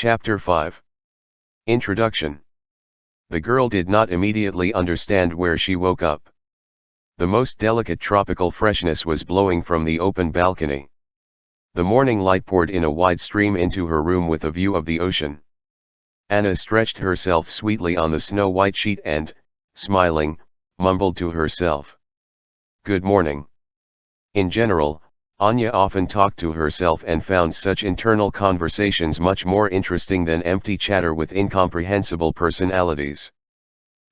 Chapter 5 Introduction The girl did not immediately understand where she woke up. The most delicate tropical freshness was blowing from the open balcony. The morning light poured in a wide stream into her room with a view of the ocean. Anna stretched herself sweetly on the snow-white sheet and, smiling, mumbled to herself. Good morning. In general, Anya often talked to herself and found such internal conversations much more interesting than empty chatter with incomprehensible personalities.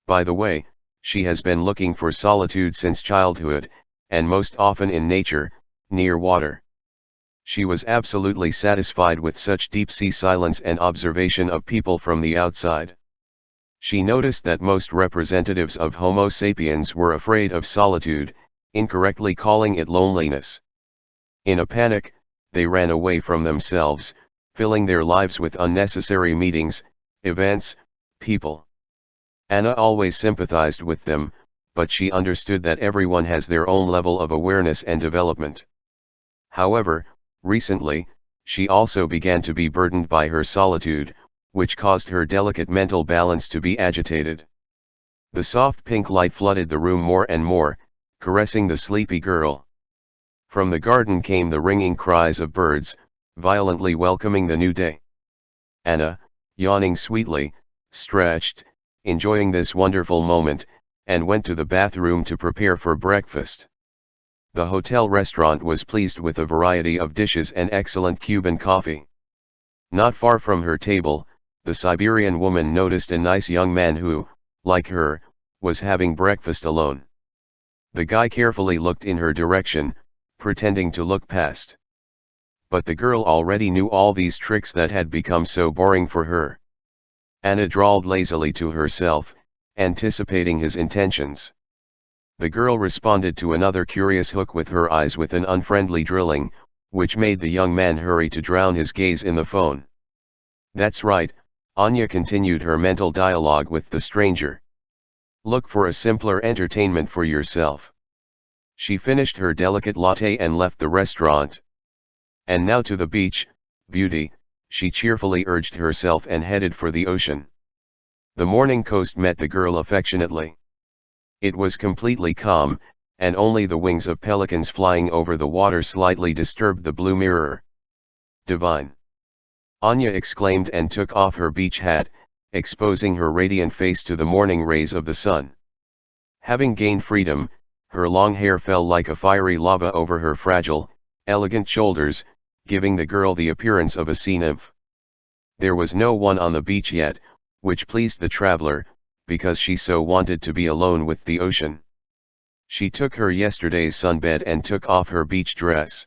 By the way, she has been looking for solitude since childhood, and most often in nature, near water. She was absolutely satisfied with such deep-sea silence and observation of people from the outside. She noticed that most representatives of Homo sapiens were afraid of solitude, incorrectly calling it loneliness. In a panic, they ran away from themselves, filling their lives with unnecessary meetings, events, people. Anna always sympathized with them, but she understood that everyone has their own level of awareness and development. However, recently, she also began to be burdened by her solitude, which caused her delicate mental balance to be agitated. The soft pink light flooded the room more and more, caressing the sleepy girl. From the garden came the ringing cries of birds, violently welcoming the new day. Anna, yawning sweetly, stretched, enjoying this wonderful moment, and went to the bathroom to prepare for breakfast. The hotel restaurant was pleased with a variety of dishes and excellent Cuban coffee. Not far from her table, the Siberian woman noticed a nice young man who, like her, was having breakfast alone. The guy carefully looked in her direction, pretending to look past. But the girl already knew all these tricks that had become so boring for her. Anna drawled lazily to herself, anticipating his intentions. The girl responded to another curious hook with her eyes with an unfriendly drilling, which made the young man hurry to drown his gaze in the phone. That's right, Anya continued her mental dialogue with the stranger. Look for a simpler entertainment for yourself. She finished her delicate latte and left the restaurant. And now to the beach, beauty, she cheerfully urged herself and headed for the ocean. The morning coast met the girl affectionately. It was completely calm, and only the wings of pelicans flying over the water slightly disturbed the blue mirror. Divine! Anya exclaimed and took off her beach hat, exposing her radiant face to the morning rays of the sun. Having gained freedom, her long hair fell like a fiery lava over her fragile, elegant shoulders, giving the girl the appearance of a sea nymph. There was no one on the beach yet, which pleased the traveler, because she so wanted to be alone with the ocean. She took her yesterday's sunbed and took off her beach dress.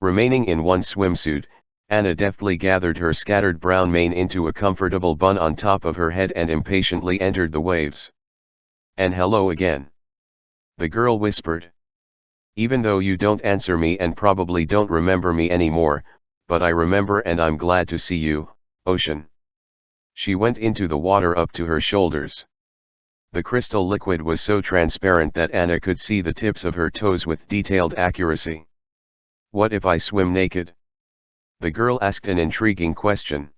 Remaining in one swimsuit, Anna deftly gathered her scattered brown mane into a comfortable bun on top of her head and impatiently entered the waves. And hello again. The girl whispered. Even though you don't answer me and probably don't remember me anymore, but I remember and I'm glad to see you, ocean. She went into the water up to her shoulders. The crystal liquid was so transparent that Anna could see the tips of her toes with detailed accuracy. What if I swim naked? The girl asked an intriguing question.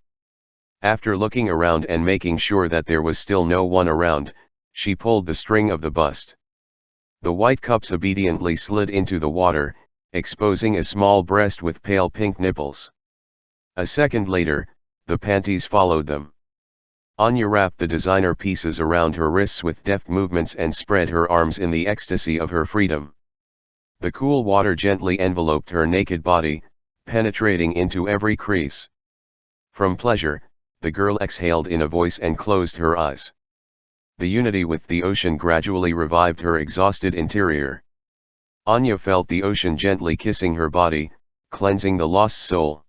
After looking around and making sure that there was still no one around, she pulled the string of the bust. The white cups obediently slid into the water, exposing a small breast with pale pink nipples. A second later, the panties followed them. Anya wrapped the designer pieces around her wrists with deft movements and spread her arms in the ecstasy of her freedom. The cool water gently enveloped her naked body, penetrating into every crease. From pleasure, the girl exhaled in a voice and closed her eyes the unity with the ocean gradually revived her exhausted interior. Anya felt the ocean gently kissing her body, cleansing the lost soul.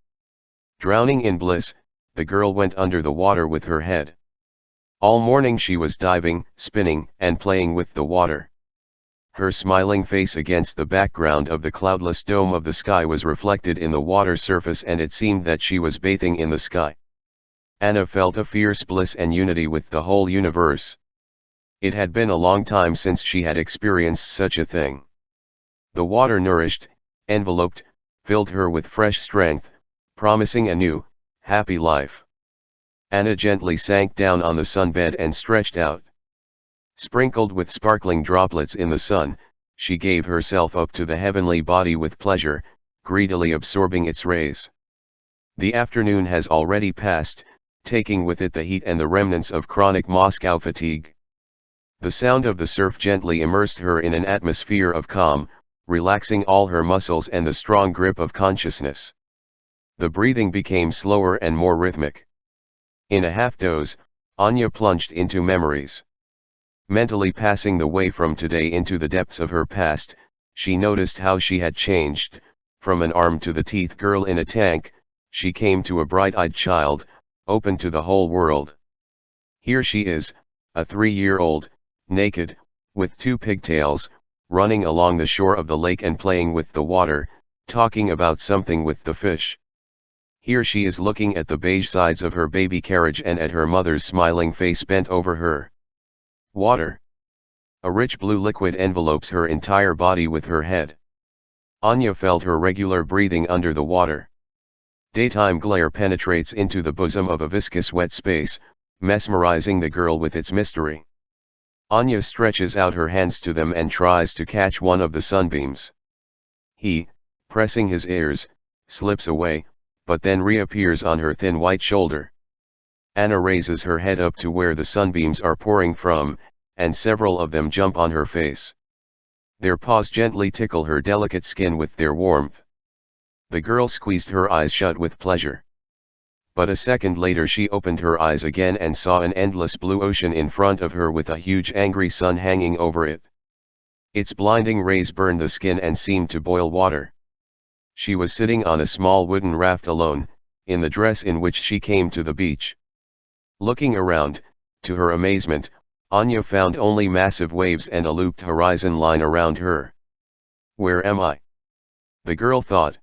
Drowning in bliss, the girl went under the water with her head. All morning she was diving, spinning, and playing with the water. Her smiling face against the background of the cloudless dome of the sky was reflected in the water surface and it seemed that she was bathing in the sky. Anna felt a fierce bliss and unity with the whole universe. It had been a long time since she had experienced such a thing. The water nourished, enveloped, filled her with fresh strength, promising a new, happy life. Anna gently sank down on the sunbed and stretched out. Sprinkled with sparkling droplets in the sun, she gave herself up to the heavenly body with pleasure, greedily absorbing its rays. The afternoon has already passed, taking with it the heat and the remnants of chronic Moscow fatigue. The sound of the surf gently immersed her in an atmosphere of calm, relaxing all her muscles and the strong grip of consciousness. The breathing became slower and more rhythmic. In a half-doze, Anya plunged into memories. Mentally passing the way from today into the depths of her past, she noticed how she had changed, from an arm to the teeth girl in a tank, she came to a bright-eyed child, open to the whole world. Here she is, a three-year-old, naked, with two pigtails, running along the shore of the lake and playing with the water, talking about something with the fish. Here she is looking at the beige sides of her baby carriage and at her mother's smiling face bent over her. Water. A rich blue liquid envelopes her entire body with her head. Anya felt her regular breathing under the water. Daytime glare penetrates into the bosom of a viscous wet space, mesmerizing the girl with its mystery. Anya stretches out her hands to them and tries to catch one of the sunbeams. He, pressing his ears, slips away, but then reappears on her thin white shoulder. Anna raises her head up to where the sunbeams are pouring from, and several of them jump on her face. Their paws gently tickle her delicate skin with their warmth. The girl squeezed her eyes shut with pleasure. But a second later she opened her eyes again and saw an endless blue ocean in front of her with a huge angry sun hanging over it. Its blinding rays burned the skin and seemed to boil water. She was sitting on a small wooden raft alone, in the dress in which she came to the beach. Looking around, to her amazement, Anya found only massive waves and a looped horizon line around her. Where am I? The girl thought.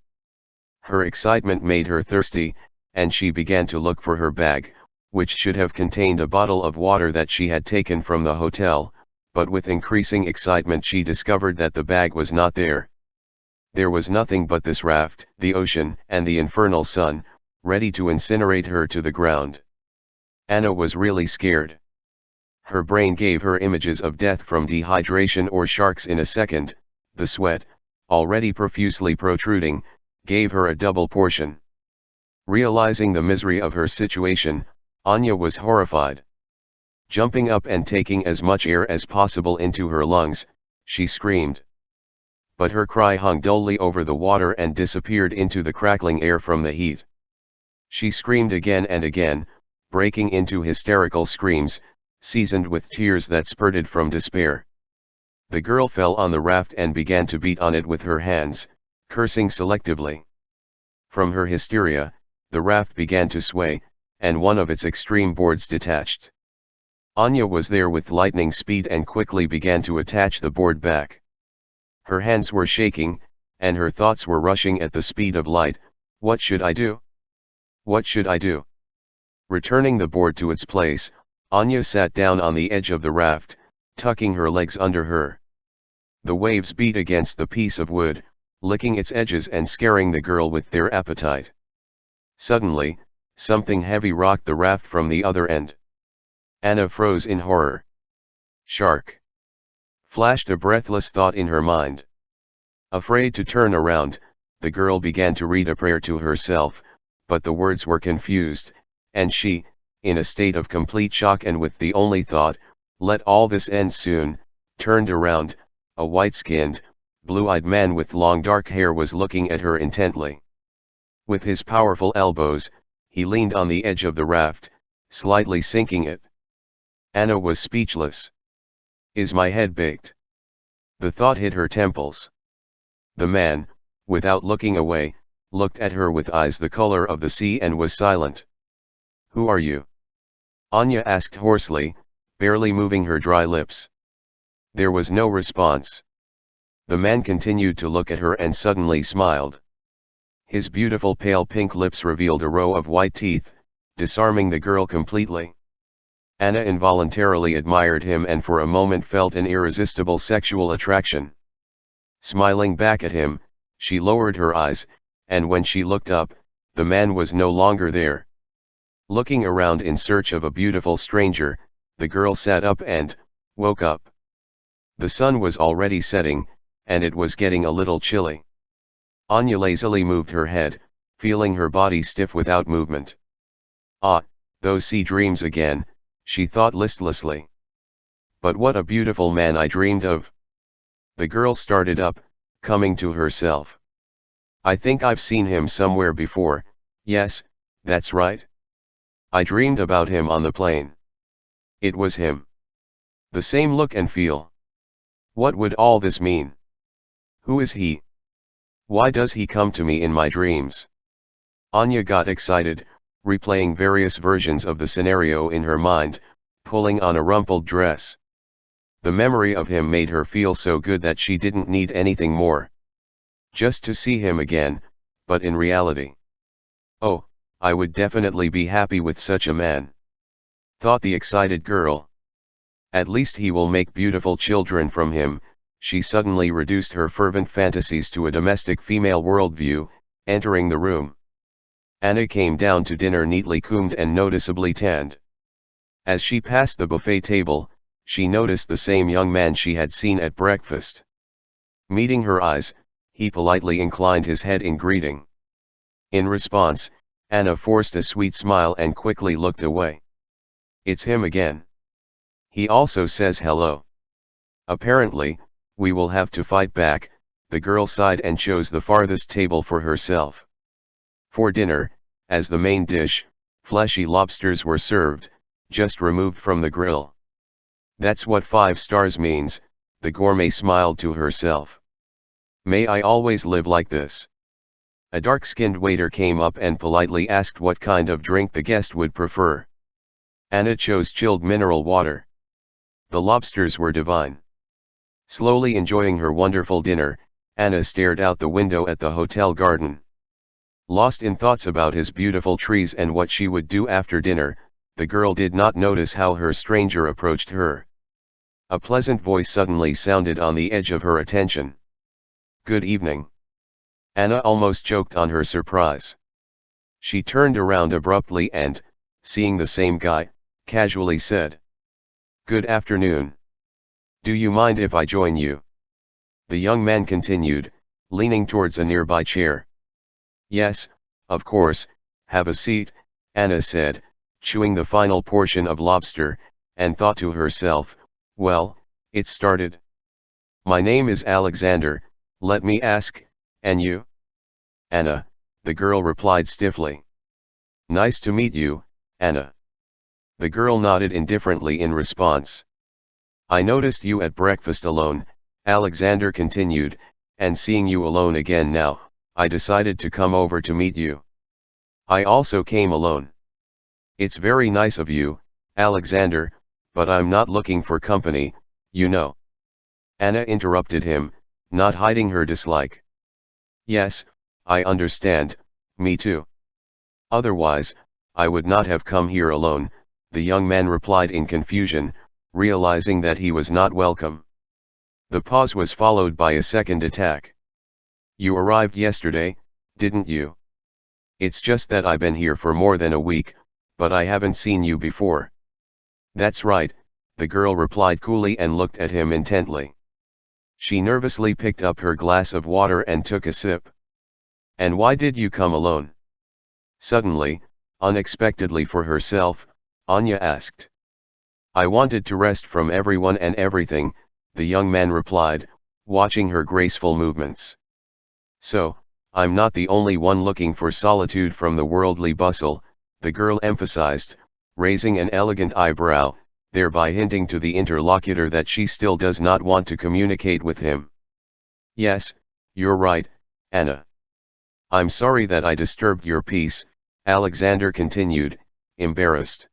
Her excitement made her thirsty, and she began to look for her bag, which should have contained a bottle of water that she had taken from the hotel, but with increasing excitement she discovered that the bag was not there there was nothing but this raft, the ocean, and the infernal sun, ready to incinerate her to the ground. Anna was really scared. Her brain gave her images of death from dehydration or sharks in a second, the sweat, already profusely protruding, gave her a double portion. Realizing the misery of her situation, Anya was horrified. Jumping up and taking as much air as possible into her lungs, she screamed but her cry hung dully over the water and disappeared into the crackling air from the heat. She screamed again and again, breaking into hysterical screams, seasoned with tears that spurted from despair. The girl fell on the raft and began to beat on it with her hands, cursing selectively. From her hysteria, the raft began to sway, and one of its extreme boards detached. Anya was there with lightning speed and quickly began to attach the board back. Her hands were shaking, and her thoughts were rushing at the speed of light, what should I do? What should I do? Returning the board to its place, Anya sat down on the edge of the raft, tucking her legs under her. The waves beat against the piece of wood, licking its edges and scaring the girl with their appetite. Suddenly, something heavy rocked the raft from the other end. Anna froze in horror. Shark. Flashed a breathless thought in her mind. Afraid to turn around, the girl began to read a prayer to herself, but the words were confused, and she, in a state of complete shock and with the only thought, let all this end soon, turned around, a white-skinned, blue-eyed man with long dark hair was looking at her intently. With his powerful elbows, he leaned on the edge of the raft, slightly sinking it. Anna was speechless. Is my head baked? The thought hit her temples. The man, without looking away, looked at her with eyes the color of the sea and was silent. Who are you? Anya asked hoarsely, barely moving her dry lips. There was no response. The man continued to look at her and suddenly smiled. His beautiful pale pink lips revealed a row of white teeth, disarming the girl completely. Anna involuntarily admired him and for a moment felt an irresistible sexual attraction. Smiling back at him, she lowered her eyes, and when she looked up, the man was no longer there. Looking around in search of a beautiful stranger, the girl sat up and, woke up. The sun was already setting, and it was getting a little chilly. Anya lazily moved her head, feeling her body stiff without movement. Ah, those sea dreams again, she thought listlessly. But what a beautiful man I dreamed of. The girl started up, coming to herself. I think I've seen him somewhere before, yes, that's right. I dreamed about him on the plane. It was him. The same look and feel. What would all this mean? Who is he? Why does he come to me in my dreams? Anya got excited, replaying various versions of the scenario in her mind, pulling on a rumpled dress. The memory of him made her feel so good that she didn't need anything more. Just to see him again, but in reality. Oh, I would definitely be happy with such a man. Thought the excited girl. At least he will make beautiful children from him, she suddenly reduced her fervent fantasies to a domestic female worldview, entering the room. Anna came down to dinner neatly combed and noticeably tanned. As she passed the buffet table, she noticed the same young man she had seen at breakfast. Meeting her eyes, he politely inclined his head in greeting. In response, Anna forced a sweet smile and quickly looked away. It's him again. He also says hello. Apparently, we will have to fight back, the girl sighed and chose the farthest table for herself. For dinner, as the main dish, fleshy lobsters were served, just removed from the grill. That's what five stars means, the gourmet smiled to herself. May I always live like this. A dark-skinned waiter came up and politely asked what kind of drink the guest would prefer. Anna chose chilled mineral water. The lobsters were divine. Slowly enjoying her wonderful dinner, Anna stared out the window at the hotel garden. Lost in thoughts about his beautiful trees and what she would do after dinner, the girl did not notice how her stranger approached her. A pleasant voice suddenly sounded on the edge of her attention. Good evening. Anna almost choked on her surprise. She turned around abruptly and, seeing the same guy, casually said. Good afternoon. Do you mind if I join you? The young man continued, leaning towards a nearby chair. Yes, of course, have a seat, Anna said, chewing the final portion of lobster, and thought to herself, well, it started. My name is Alexander, let me ask, and you? Anna, the girl replied stiffly. Nice to meet you, Anna. The girl nodded indifferently in response. I noticed you at breakfast alone, Alexander continued, and seeing you alone again now, I decided to come over to meet you. I also came alone. It's very nice of you, Alexander, but I'm not looking for company, you know. Anna interrupted him, not hiding her dislike. Yes, I understand, me too. Otherwise, I would not have come here alone, the young man replied in confusion, realizing that he was not welcome. The pause was followed by a second attack. You arrived yesterday, didn't you? It's just that I've been here for more than a week, but I haven't seen you before. That's right, the girl replied coolly and looked at him intently. She nervously picked up her glass of water and took a sip. And why did you come alone? Suddenly, unexpectedly for herself, Anya asked. I wanted to rest from everyone and everything, the young man replied, watching her graceful movements. So, I'm not the only one looking for solitude from the worldly bustle, the girl emphasized, raising an elegant eyebrow, thereby hinting to the interlocutor that she still does not want to communicate with him. Yes, you're right, Anna. I'm sorry that I disturbed your peace, Alexander continued, embarrassed.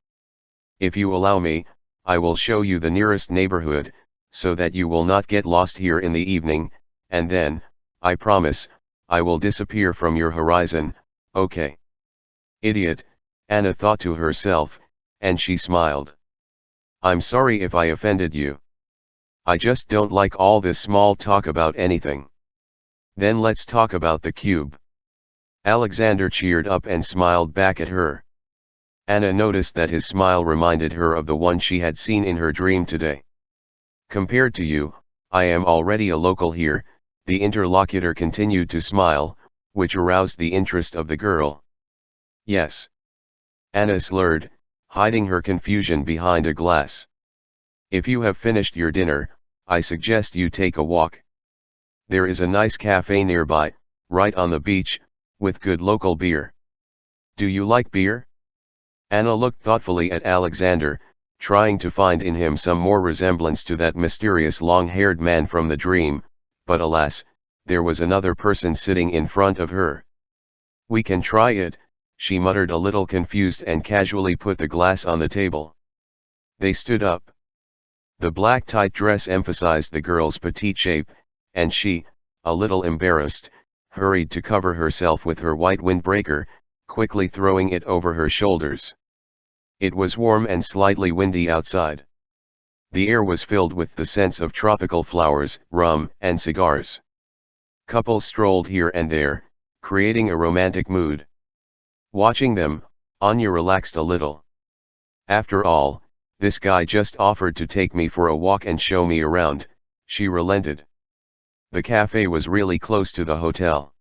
If you allow me, I will show you the nearest neighborhood, so that you will not get lost here in the evening, and then, I promise, I will disappear from your horizon, okay? Idiot, Anna thought to herself, and she smiled. I'm sorry if I offended you. I just don't like all this small talk about anything. Then let's talk about the cube. Alexander cheered up and smiled back at her. Anna noticed that his smile reminded her of the one she had seen in her dream today. Compared to you, I am already a local here, the interlocutor continued to smile, which aroused the interest of the girl. Yes. Anna slurred, hiding her confusion behind a glass. If you have finished your dinner, I suggest you take a walk. There is a nice cafe nearby, right on the beach, with good local beer. Do you like beer? Anna looked thoughtfully at Alexander, trying to find in him some more resemblance to that mysterious long-haired man from the dream, but alas, there was another person sitting in front of her. We can try it, she muttered a little confused and casually put the glass on the table. They stood up. The black tight dress emphasized the girl's petite shape, and she, a little embarrassed, hurried to cover herself with her white windbreaker, quickly throwing it over her shoulders. It was warm and slightly windy outside. The air was filled with the scents of tropical flowers, rum, and cigars. Couples strolled here and there, creating a romantic mood. Watching them, Anya relaxed a little. After all, this guy just offered to take me for a walk and show me around, she relented. The cafe was really close to the hotel.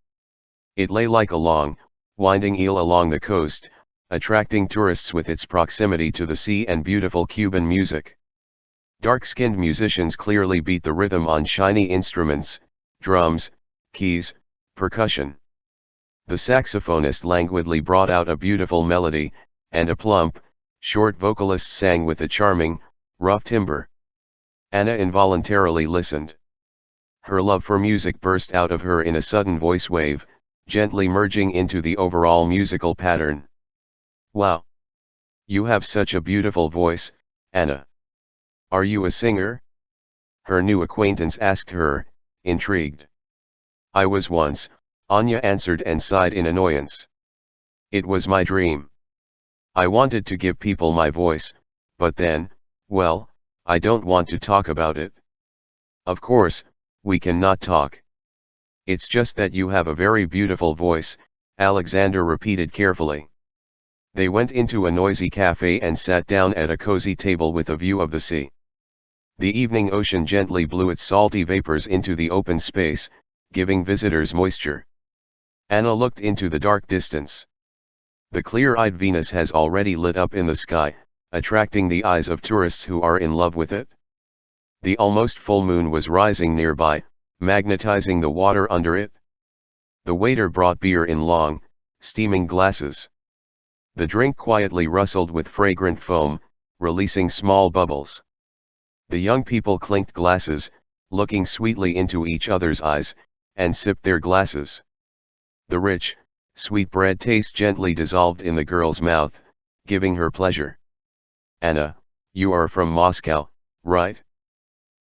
It lay like a long, winding eel along the coast, attracting tourists with its proximity to the sea and beautiful Cuban music. Dark-skinned musicians clearly beat the rhythm on shiny instruments, drums, keys, percussion. The saxophonist languidly brought out a beautiful melody, and a plump, short vocalist sang with a charming, rough timbre. Anna involuntarily listened. Her love for music burst out of her in a sudden voice wave, gently merging into the overall musical pattern. Wow! You have such a beautiful voice, Anna. Are you a singer? Her new acquaintance asked her, intrigued. I was once, Anya answered and sighed in annoyance. It was my dream. I wanted to give people my voice, but then, well, I don't want to talk about it. Of course, we cannot talk. It's just that you have a very beautiful voice, Alexander repeated carefully. They went into a noisy cafe and sat down at a cozy table with a view of the sea. The evening ocean gently blew its salty vapors into the open space, giving visitors moisture. Anna looked into the dark distance. The clear-eyed Venus has already lit up in the sky, attracting the eyes of tourists who are in love with it. The almost full moon was rising nearby, magnetizing the water under it. The waiter brought beer in long, steaming glasses. The drink quietly rustled with fragrant foam, releasing small bubbles. The young people clinked glasses, looking sweetly into each other's eyes, and sipped their glasses. The rich, sweet bread taste gently dissolved in the girl's mouth, giving her pleasure. Anna, you are from Moscow, right?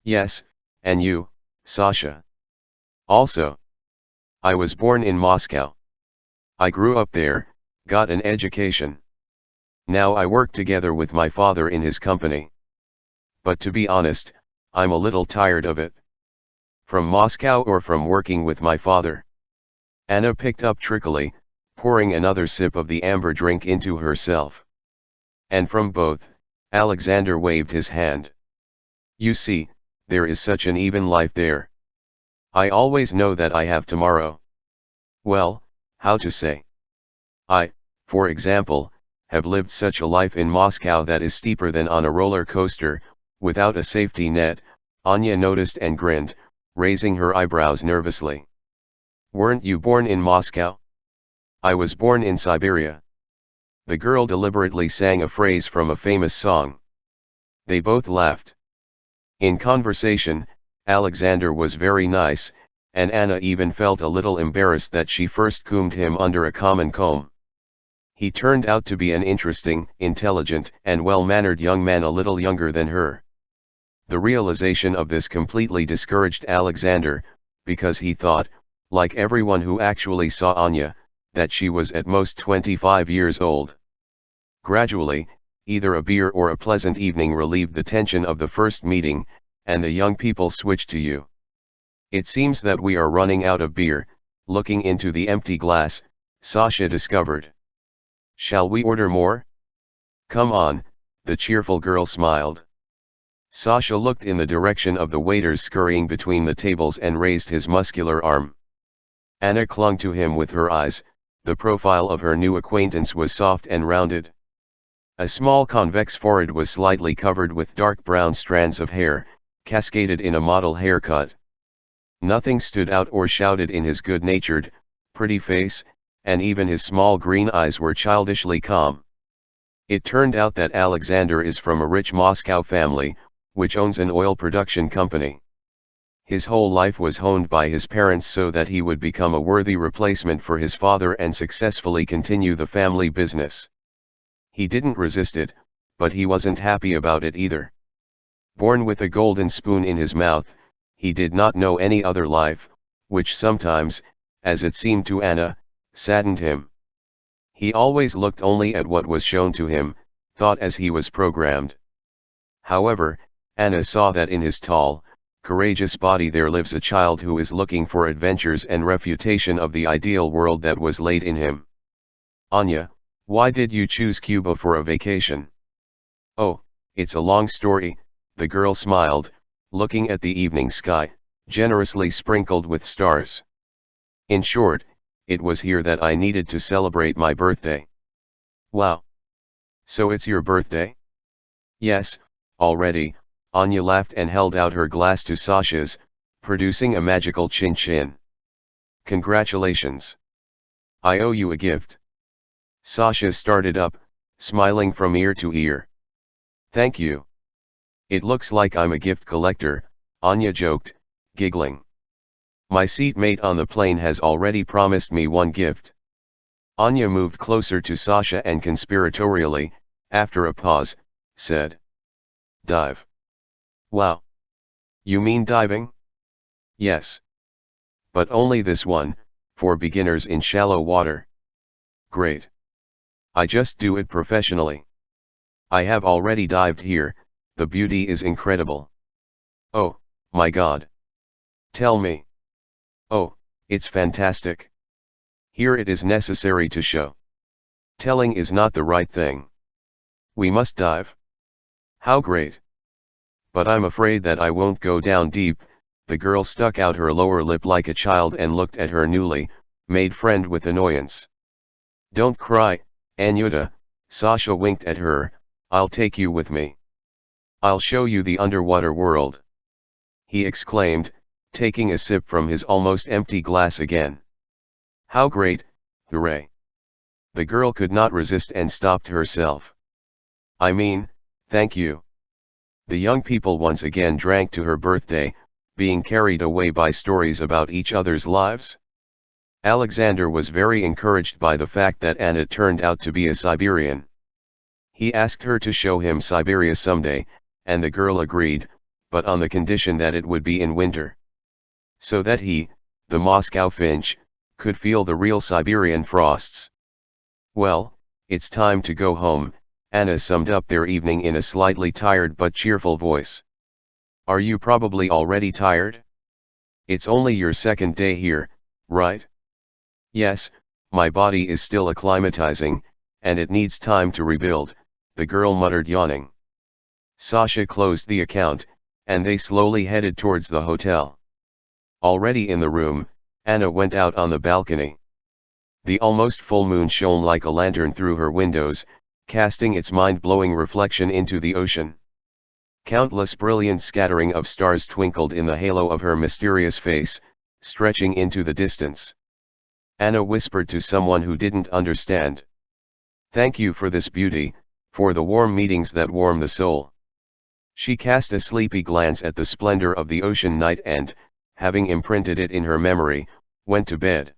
Yes, and you, Sasha. Also. I was born in Moscow. I grew up there, got an education. Now I work together with my father in his company. But to be honest, I'm a little tired of it. From Moscow or from working with my father. Anna picked up trickily, pouring another sip of the amber drink into herself. And from both, Alexander waved his hand. You see, there is such an even life there. I always know that I have tomorrow. Well, how to say? I, for example, have lived such a life in Moscow that is steeper than on a roller coaster, without a safety net, Anya noticed and grinned, raising her eyebrows nervously. Weren't you born in Moscow? I was born in Siberia. The girl deliberately sang a phrase from a famous song. They both laughed. In conversation, Alexander was very nice, and Anna even felt a little embarrassed that she first combed him under a common comb. He turned out to be an interesting, intelligent, and well-mannered young man a little younger than her. The realization of this completely discouraged Alexander, because he thought, like everyone who actually saw Anya, that she was at most 25 years old. Gradually, either a beer or a pleasant evening relieved the tension of the first meeting, and the young people switched to you. It seems that we are running out of beer, looking into the empty glass, Sasha discovered. Shall we order more? Come on, the cheerful girl smiled. Sasha looked in the direction of the waiters scurrying between the tables and raised his muscular arm. Anna clung to him with her eyes, the profile of her new acquaintance was soft and rounded. A small convex forehead was slightly covered with dark brown strands of hair, cascaded in a model haircut. Nothing stood out or shouted in his good-natured, pretty face, and even his small green eyes were childishly calm. It turned out that Alexander is from a rich Moscow family, which owns an oil production company. His whole life was honed by his parents so that he would become a worthy replacement for his father and successfully continue the family business. He didn't resist it, but he wasn't happy about it either. Born with a golden spoon in his mouth, he did not know any other life, which sometimes, as it seemed to Anna, saddened him. He always looked only at what was shown to him, thought as he was programmed. However, Anna saw that in his tall, courageous body there lives a child who is looking for adventures and refutation of the ideal world that was laid in him. Anya, why did you choose Cuba for a vacation? Oh, it's a long story, the girl smiled, looking at the evening sky, generously sprinkled with stars. In short, it was here that I needed to celebrate my birthday. Wow! So it's your birthday? Yes, already, Anya laughed and held out her glass to Sasha's, producing a magical chin-chin. Congratulations! I owe you a gift. Sasha started up, smiling from ear to ear. Thank you. It looks like I'm a gift collector, Anya joked, giggling. My seatmate on the plane has already promised me one gift. Anya moved closer to Sasha and conspiratorially, after a pause, said. Dive. Wow. You mean diving? Yes. But only this one, for beginners in shallow water. Great. I just do it professionally. I have already dived here, the beauty is incredible. Oh, my god. Tell me. Oh, it's fantastic. Here it is necessary to show. Telling is not the right thing. We must dive. How great. But I'm afraid that I won't go down deep, the girl stuck out her lower lip like a child and looked at her newly, made friend with annoyance. Don't cry, Anyuta, Sasha winked at her, I'll take you with me. I'll show you the underwater world. He exclaimed, taking a sip from his almost empty glass again. How great, hooray. The girl could not resist and stopped herself. I mean, thank you. The young people once again drank to her birthday, being carried away by stories about each other's lives. Alexander was very encouraged by the fact that Anna turned out to be a Siberian. He asked her to show him Siberia someday, and the girl agreed, but on the condition that it would be in winter. So that he, the Moscow finch, could feel the real Siberian frosts. Well, it's time to go home, Anna summed up their evening in a slightly tired but cheerful voice. Are you probably already tired? It's only your second day here, right? Yes, my body is still acclimatizing, and it needs time to rebuild, the girl muttered yawning. Sasha closed the account, and they slowly headed towards the hotel. Already in the room, Anna went out on the balcony. The almost full moon shone like a lantern through her windows, casting its mind-blowing reflection into the ocean. Countless brilliant scattering of stars twinkled in the halo of her mysterious face, stretching into the distance. Anna whispered to someone who didn't understand. Thank you for this beauty, for the warm meetings that warm the soul. She cast a sleepy glance at the splendor of the ocean night and, having imprinted it in her memory, went to bed.